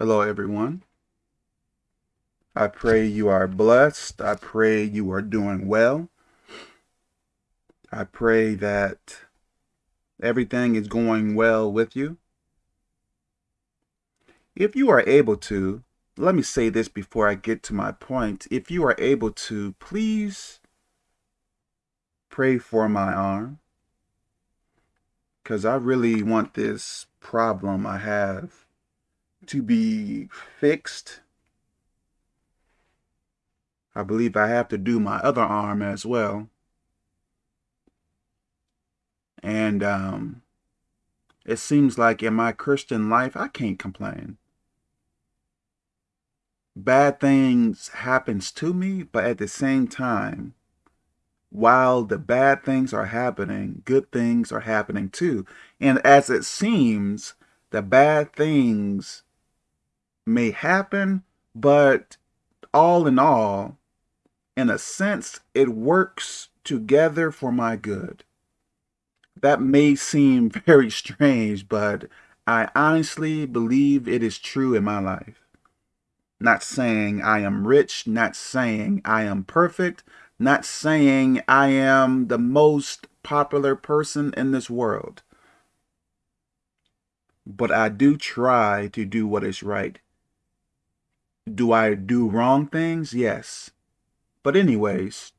Hello, everyone. I pray you are blessed. I pray you are doing well. I pray that everything is going well with you. If you are able to, let me say this before I get to my point. If you are able to, please pray for my arm because I really want this problem I have to be fixed. I believe I have to do my other arm as well. And um, it seems like in my Christian life, I can't complain. Bad things happens to me, but at the same time, while the bad things are happening, good things are happening too. And as it seems, the bad things may happen, but all in all, in a sense, it works together for my good. That may seem very strange, but I honestly believe it is true in my life. Not saying I am rich, not saying I am perfect, not saying I am the most popular person in this world. But I do try to do what is right do I do wrong things? Yes. But anyways,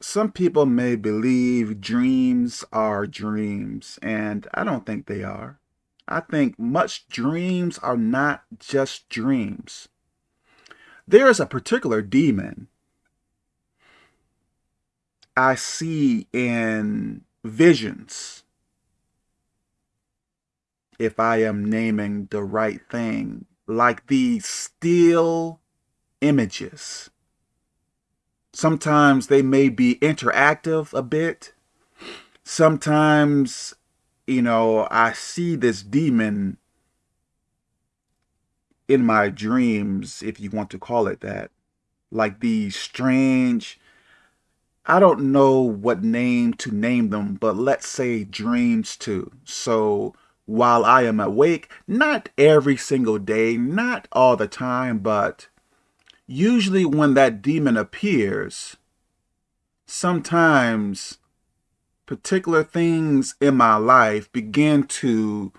some people may believe dreams are dreams, and I don't think they are. I think much dreams are not just dreams. There is a particular demon I see in visions if I am naming the right thing, like these still images. Sometimes they may be interactive a bit. Sometimes, you know, I see this demon in my dreams, if you want to call it that. Like these strange, I don't know what name to name them, but let's say dreams too. So while I am awake, not every single day, not all the time, but usually when that demon appears, sometimes particular things in my life begin to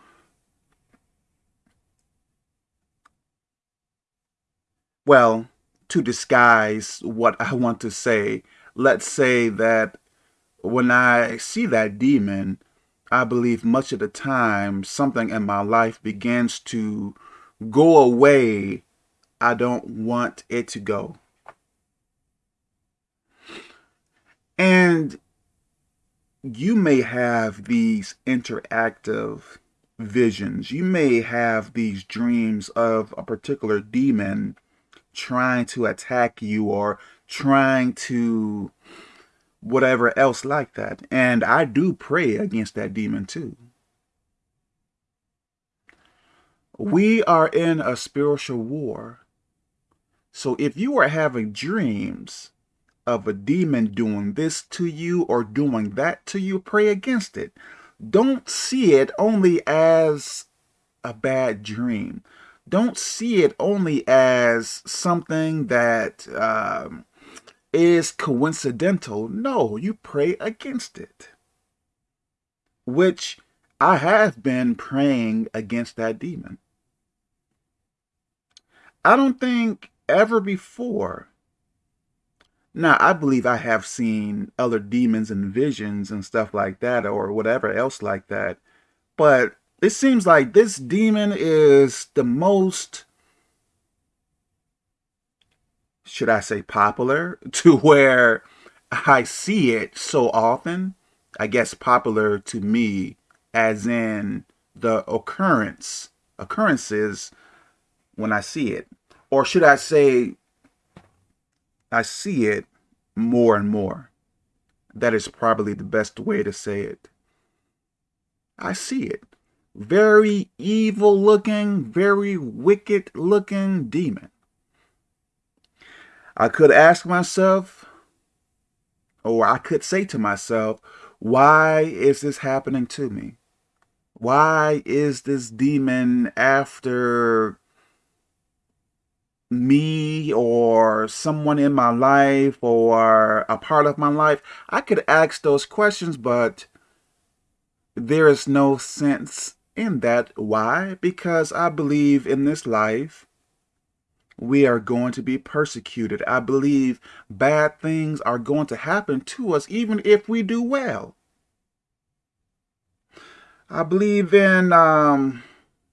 well, to disguise what I want to say. Let's say that when I see that demon, I believe much of the time something in my life begins to go away I don't want it to go. And you may have these interactive visions. You may have these dreams of a particular demon trying to attack you or trying to whatever else like that. And I do pray against that demon too. We are in a spiritual war. So if you are having dreams of a demon doing this to you or doing that to you, pray against it. Don't see it only as a bad dream. Don't see it only as something that um, is coincidental. No, you pray against it. Which I have been praying against that demon. I don't think ever before. Now, I believe I have seen other demons and visions and stuff like that or whatever else like that. But it seems like this demon is the most should I say popular, to where I see it so often. I guess popular to me as in the occurrence, occurrences when I see it. Or should I say, I see it more and more. That is probably the best way to say it. I see it. Very evil looking, very wicked looking demon. I could ask myself, or I could say to myself, why is this happening to me? Why is this demon after me or someone in my life or a part of my life? I could ask those questions, but there is no sense in that. Why? Because I believe in this life, we are going to be persecuted. I believe bad things are going to happen to us even if we do well. I believe in, um,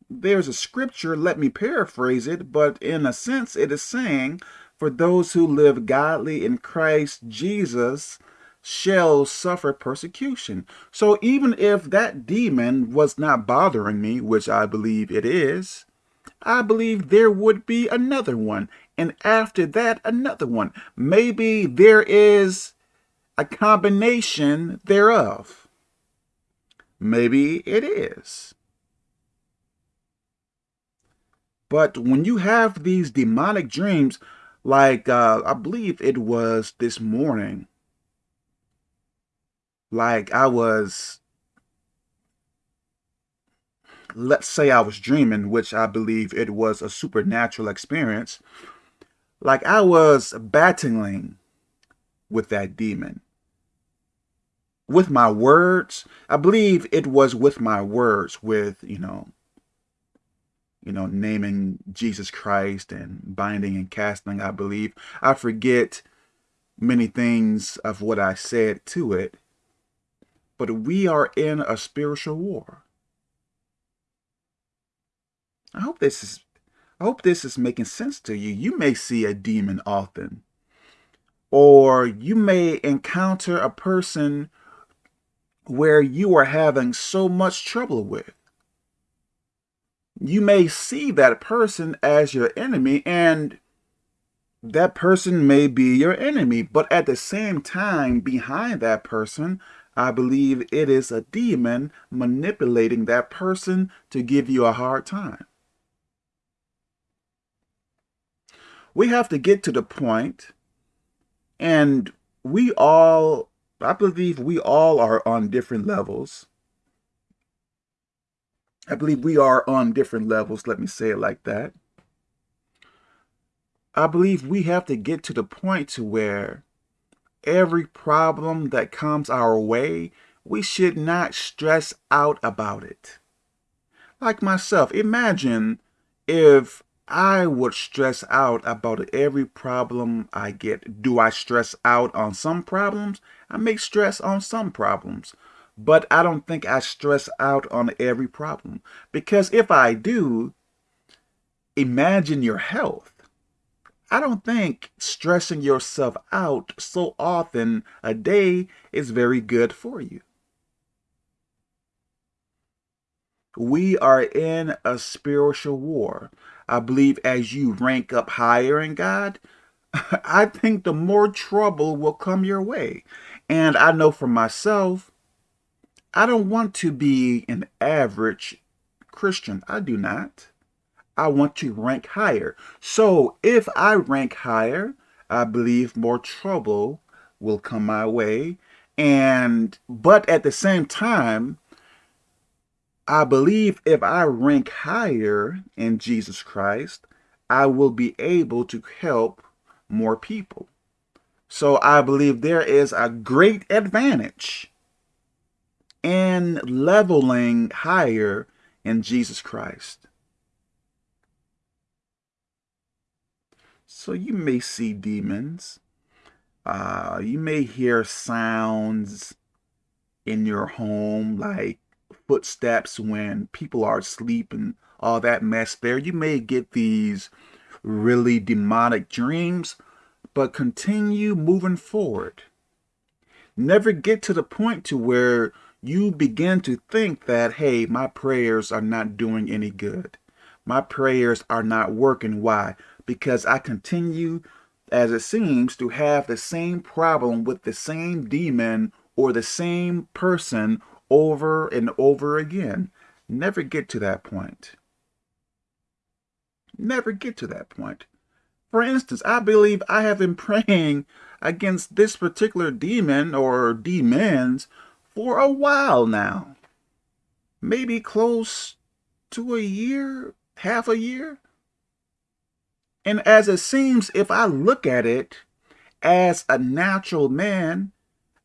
there's a scripture, let me paraphrase it, but in a sense it is saying, for those who live godly in Christ Jesus shall suffer persecution. So even if that demon was not bothering me, which I believe it is, I believe there would be another one. And after that, another one. Maybe there is a combination thereof. Maybe it is. But when you have these demonic dreams, like uh, I believe it was this morning, like I was let's say I was dreaming, which I believe it was a supernatural experience, like I was battling with that demon. With my words, I believe it was with my words, with, you know, you know, naming Jesus Christ and binding and casting, I believe. I forget many things of what I said to it, but we are in a spiritual war. I hope this is I hope this is making sense to you. You may see a demon often. Or you may encounter a person where you are having so much trouble with. You may see that person as your enemy and that person may be your enemy, but at the same time, behind that person, I believe it is a demon manipulating that person to give you a hard time. We have to get to the point and we all i believe we all are on different levels. I believe we are on different levels let me say it like that. I believe we have to get to the point to where every problem that comes our way we should not stress out about it. Like myself imagine if I would stress out about every problem I get. Do I stress out on some problems? I may stress on some problems, but I don't think I stress out on every problem. Because if I do, imagine your health. I don't think stressing yourself out so often a day is very good for you. We are in a spiritual war. I believe as you rank up higher in God, I think the more trouble will come your way. And I know for myself, I don't want to be an average Christian. I do not. I want to rank higher. So if I rank higher, I believe more trouble will come my way. And, but at the same time, I believe if I rank higher in Jesus Christ, I will be able to help more people. So I believe there is a great advantage in leveling higher in Jesus Christ. So you may see demons. Uh, you may hear sounds in your home like footsteps when people are asleep and all that mess there. You may get these really demonic dreams, but continue moving forward. Never get to the point to where you begin to think that, hey, my prayers are not doing any good. My prayers are not working. Why? Because I continue, as it seems, to have the same problem with the same demon or the same person over and over again. Never get to that point. Never get to that point. For instance, I believe I have been praying against this particular demon or demons for a while now. maybe close to a year, half a year. And as it seems, if I look at it as a natural man,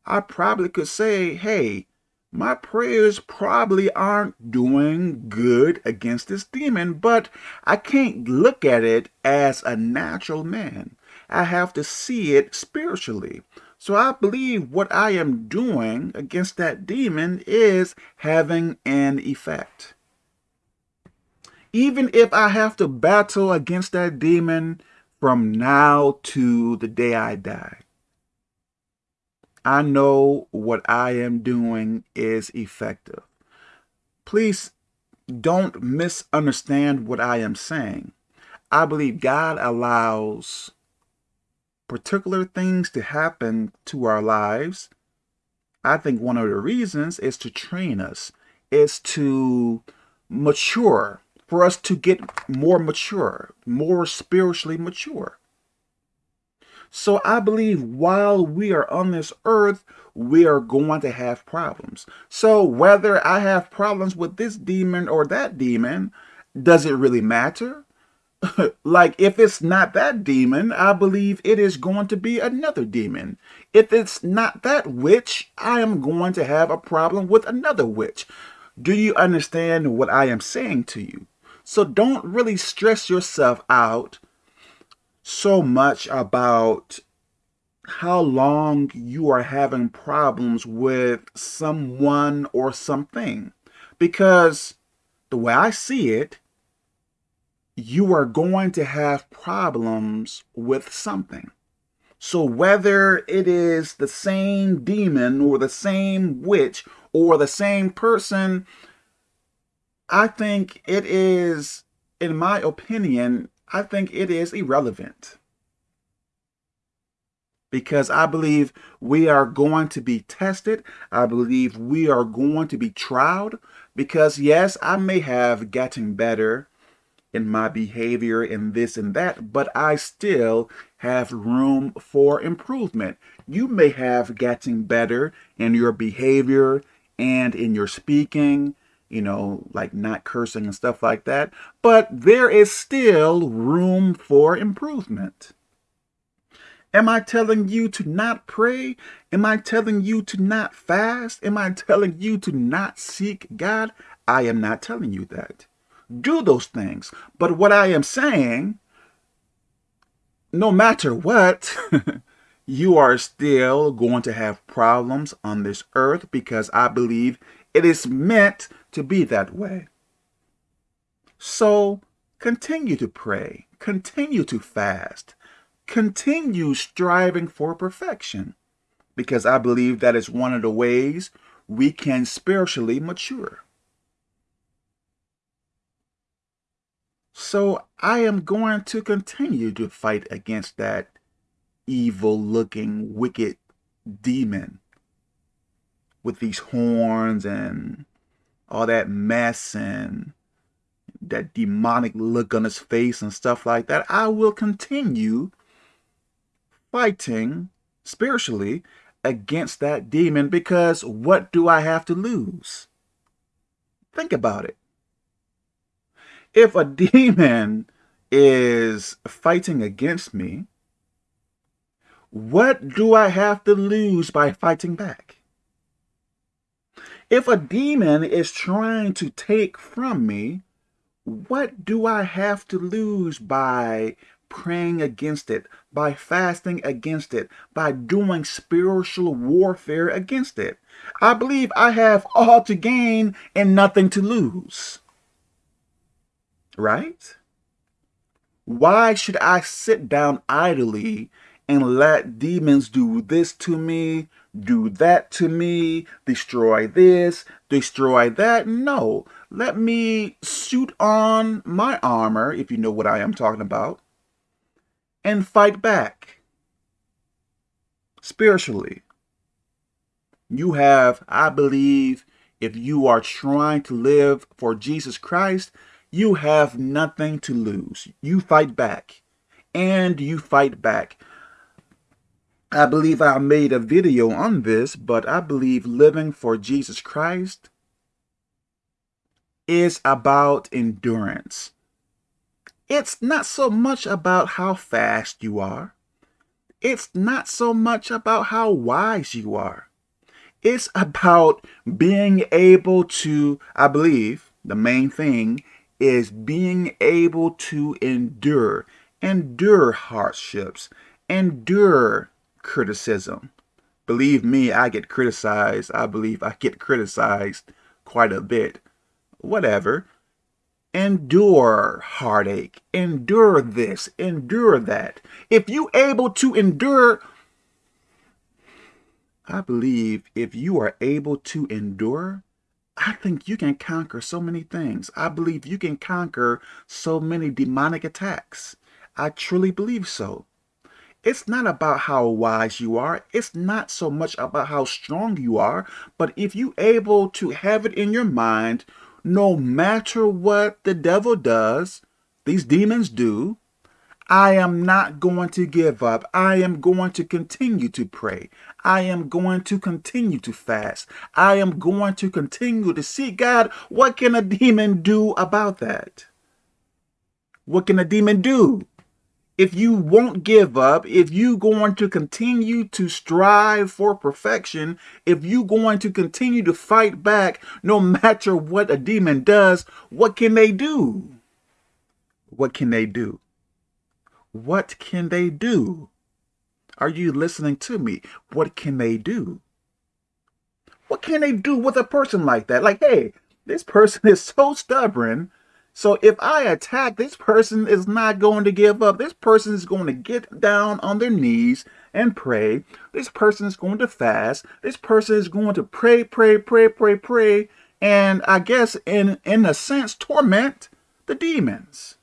I probably could say, hey, my prayers probably aren't doing good against this demon, but I can't look at it as a natural man. I have to see it spiritually. So I believe what I am doing against that demon is having an effect. Even if I have to battle against that demon from now to the day I die, I know what I am doing is effective. Please don't misunderstand what I am saying. I believe God allows particular things to happen to our lives, I think one of the reasons is to train us, is to mature, for us to get more mature, more spiritually mature. So I believe while we are on this earth, we are going to have problems. So whether I have problems with this demon or that demon, does it really matter? like if it's not that demon, I believe it is going to be another demon. If it's not that witch, I am going to have a problem with another witch. Do you understand what I am saying to you? So don't really stress yourself out so much about how long you are having problems with someone or something. Because the way I see it, you are going to have problems with something. So whether it is the same demon or the same witch or the same person, I think it is, in my opinion, I think it is irrelevant. Because I believe we are going to be tested. I believe we are going to be tried. Because yes, I may have gotten better in my behavior and this and that, but I still have room for improvement. You may have gotten better in your behavior and in your speaking, you know, like not cursing and stuff like that, but there is still room for improvement. Am I telling you to not pray? Am I telling you to not fast? Am I telling you to not seek God? I am not telling you that do those things. But what I am saying, no matter what, you are still going to have problems on this earth because I believe it is meant to be that way. So continue to pray, continue to fast, continue striving for perfection because I believe that is one of the ways we can spiritually mature. So I am going to continue to fight against that evil looking wicked demon with these horns and all that mess and that demonic look on his face and stuff like that. I will continue fighting spiritually against that demon because what do I have to lose? Think about it if a demon is fighting against me, what do I have to lose by fighting back? If a demon is trying to take from me, what do I have to lose by praying against it, by fasting against it, by doing spiritual warfare against it? I believe I have all to gain and nothing to lose right? Why should I sit down idly and let demons do this to me, do that to me, destroy this, destroy that? No, let me suit on my armor, if you know what I am talking about, and fight back spiritually. You have, I believe, if you are trying to live for Jesus Christ, you have nothing to lose. You fight back. And you fight back. I believe I made a video on this, but I believe living for Jesus Christ is about endurance. It's not so much about how fast you are. It's not so much about how wise you are. It's about being able to, I believe, the main thing is being able to endure, endure hardships, endure criticism. Believe me, I get criticized. I believe I get criticized quite a bit. Whatever. Endure heartache. Endure this. Endure that. If you able to endure, I believe if you are able to endure, I think you can conquer so many things. I believe you can conquer so many demonic attacks. I truly believe so. It's not about how wise you are. It's not so much about how strong you are. But if you able to have it in your mind, no matter what the devil does, these demons do, I am not going to give up. I am going to continue to pray. I am going to continue to fast. I am going to continue to see God. What can a demon do about that? What can a demon do? If you won't give up, if you going to continue to strive for perfection, if you going to continue to fight back no matter what a demon does, what can they do? What can they do? What can they do? Are you listening to me? What can they do? What can they do with a person like that? Like, hey, this person is so stubborn so if I attack, this person is not going to give up. This person is going to get down on their knees and pray. This person is going to fast. This person is going to pray, pray, pray, pray, pray. And I guess in, in a sense, torment the demons.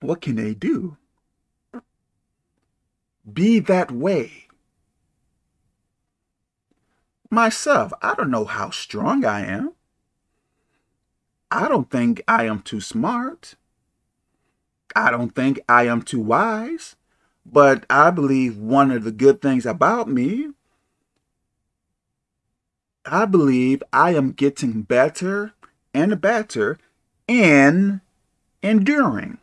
What can they do? Be that way. Myself, I don't know how strong I am. I don't think I am too smart. I don't think I am too wise. But I believe one of the good things about me, I believe I am getting better and better in enduring.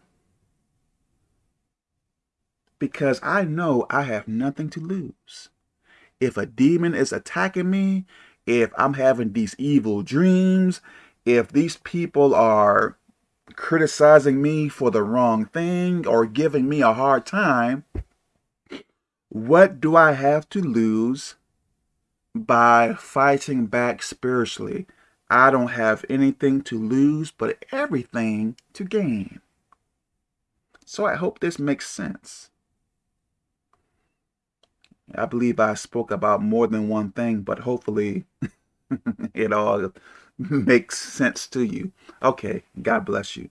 Because I know I have nothing to lose. If a demon is attacking me, if I'm having these evil dreams, if these people are criticizing me for the wrong thing or giving me a hard time, what do I have to lose by fighting back spiritually? I don't have anything to lose, but everything to gain. So I hope this makes sense. I believe I spoke about more than one thing, but hopefully it all makes sense to you. Okay, God bless you.